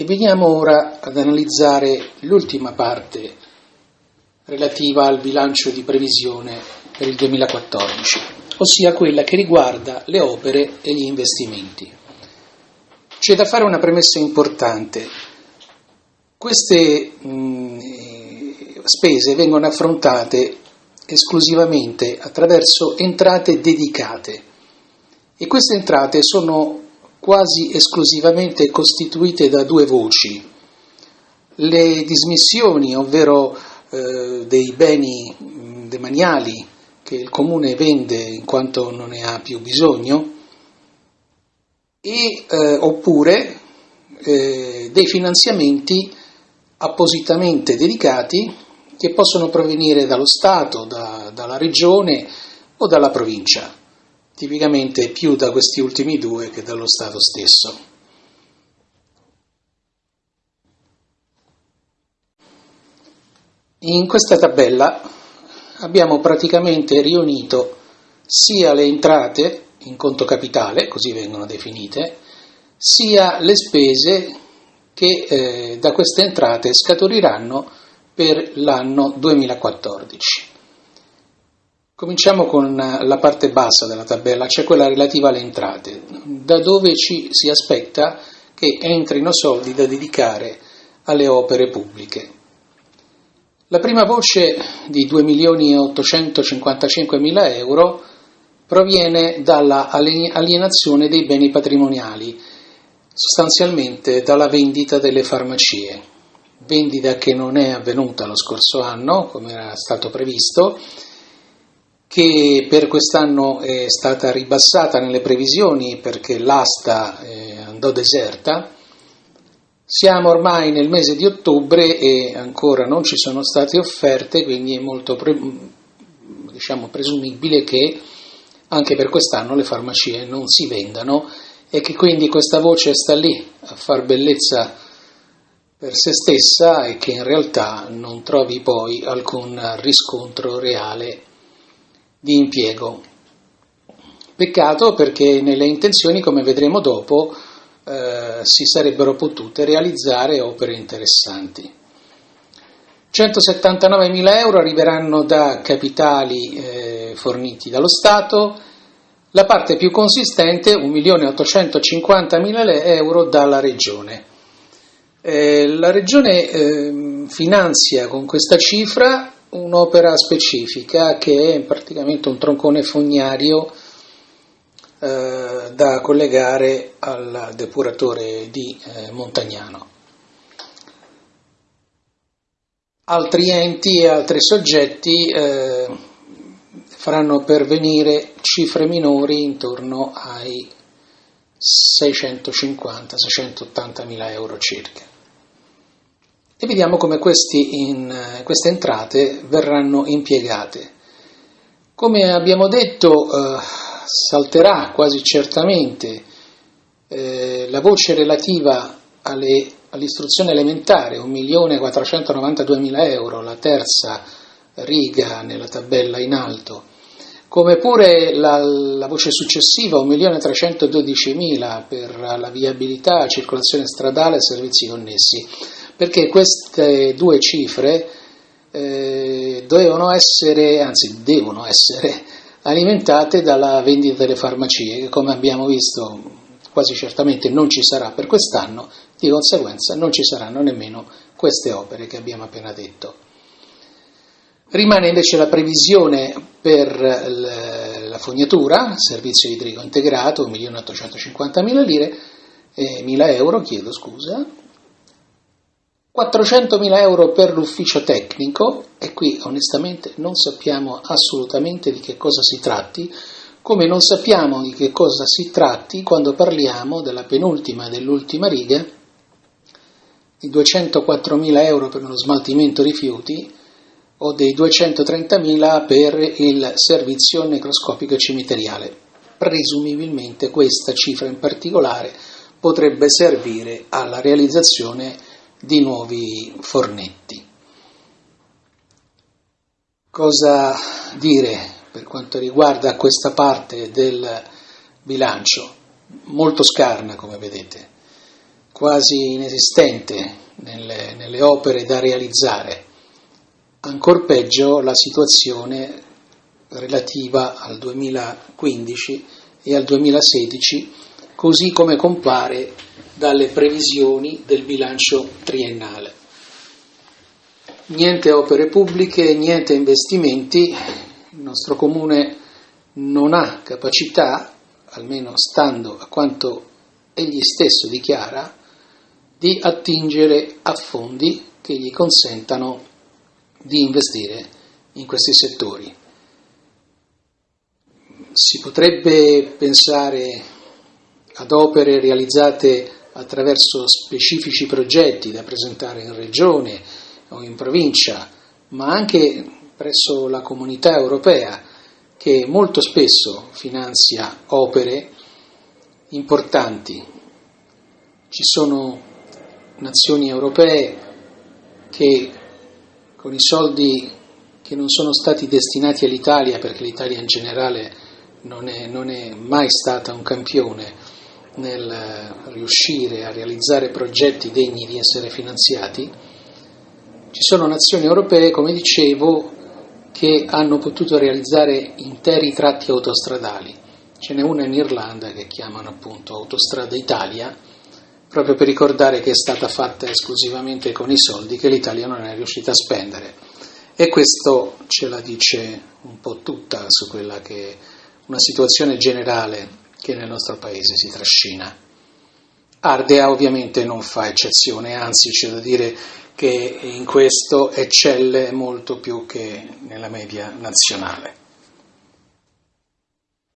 E veniamo ora ad analizzare l'ultima parte relativa al bilancio di previsione per il 2014, ossia quella che riguarda le opere e gli investimenti. C'è da fare una premessa importante. Queste mh, spese vengono affrontate esclusivamente attraverso entrate dedicate e queste entrate sono quasi esclusivamente costituite da due voci. Le dismissioni, ovvero eh, dei beni demaniali che il comune vende in quanto non ne ha più bisogno, e, eh, oppure eh, dei finanziamenti appositamente dedicati che possono provenire dallo Stato, da, dalla Regione o dalla provincia, tipicamente più da questi ultimi due che dallo Stato stesso. In questa tabella abbiamo praticamente riunito sia le entrate in conto capitale, così vengono definite, sia le spese che eh, da queste entrate scaturiranno per l'anno 2014. Cominciamo con la parte bassa della tabella, cioè quella relativa alle entrate, da dove ci si aspetta che entrino soldi da dedicare alle opere pubbliche. La prima voce di 2.855.000 euro proviene dalla alienazione dei beni patrimoniali, sostanzialmente dalla vendita delle farmacie vendita che non è avvenuta lo scorso anno, come era stato previsto, che per quest'anno è stata ribassata nelle previsioni perché l'asta eh, andò deserta. Siamo ormai nel mese di ottobre e ancora non ci sono state offerte, quindi è molto pre- diciamo, presumibile che anche per quest'anno le farmacie non si vendano e che quindi questa voce sta lì a far bellezza per se stessa e che in realtà non trovi poi alcun riscontro reale di impiego. Peccato perché nelle intenzioni, come vedremo dopo, eh, si sarebbero potute realizzare opere interessanti. 179.000 euro arriveranno da capitali eh, forniti dallo Stato, la parte più consistente, 1.850.000 euro, dalla Regione. Eh, la Regione eh, finanzia con questa cifra un'opera specifica che è praticamente un troncone fognario eh, da collegare al depuratore di eh, Montagnano. Altri enti e altri soggetti eh, faranno pervenire cifre minori intorno ai 650-680 mila euro circa e vediamo come in, queste entrate verranno impiegate. Come abbiamo detto, eh, salterà quasi certamente eh, la voce relativa alle, all'istruzione elementare, 1.492.000 euro, la terza riga nella tabella in alto, come pure la, la voce successiva, 1.312.000 per la viabilità, circolazione stradale e servizi connessi perché queste due cifre eh, dovevano essere, anzi devono essere, alimentate dalla vendita delle farmacie, che come abbiamo visto quasi certamente non ci sarà per quest'anno, di conseguenza non ci saranno nemmeno queste opere che abbiamo appena detto. Rimane invece la previsione per la fognatura, servizio idrico integrato, 1.850.000 lire, eh, 1.000 euro, chiedo scusa, 400.000 euro per l'ufficio tecnico, e qui onestamente non sappiamo assolutamente di che cosa si tratti, come non sappiamo di che cosa si tratti quando parliamo della penultima e dell'ultima riga, di 204.000 euro per lo smaltimento rifiuti o dei 230.000 per il servizio necroscopico cimiteriale. Presumibilmente questa cifra in particolare potrebbe servire alla realizzazione di nuovi fornetti. Cosa dire per quanto riguarda questa parte del bilancio? Molto scarna, come vedete. quasi inesistente nelle, nelle opere da realizzare. Ancor peggio la situazione relativa al 2015 e al 2016, così come compare dalle previsioni del bilancio triennale. Niente opere pubbliche, niente investimenti, il nostro comune non ha capacità, almeno stando a quanto egli stesso dichiara, di attingere a fondi che gli consentano di investire in questi settori. Si potrebbe pensare ad opere realizzate attraverso specifici progetti da presentare in regione o in provincia, ma anche presso la comunità europea che molto spesso finanzia opere importanti. Ci sono nazioni europee che con i soldi che non sono stati destinati all'Italia, perché l'Italia in generale non è, non è mai stata un campione nel riuscire a realizzare progetti degni di essere finanziati, ci sono nazioni europee, come dicevo, che hanno potuto realizzare interi tratti autostradali. Ce n'è una in Irlanda che chiamano appunto Autostrada Italia, proprio per ricordare che è stata fatta esclusivamente con i soldi che l'Italia non è riuscita a spendere. E questo ce la dice un po' tutta su quella che è una situazione generale che nel nostro paese si trascina. Ardea ovviamente non fa eccezione, anzi c'è da dire che in questo eccelle molto più che nella media nazionale.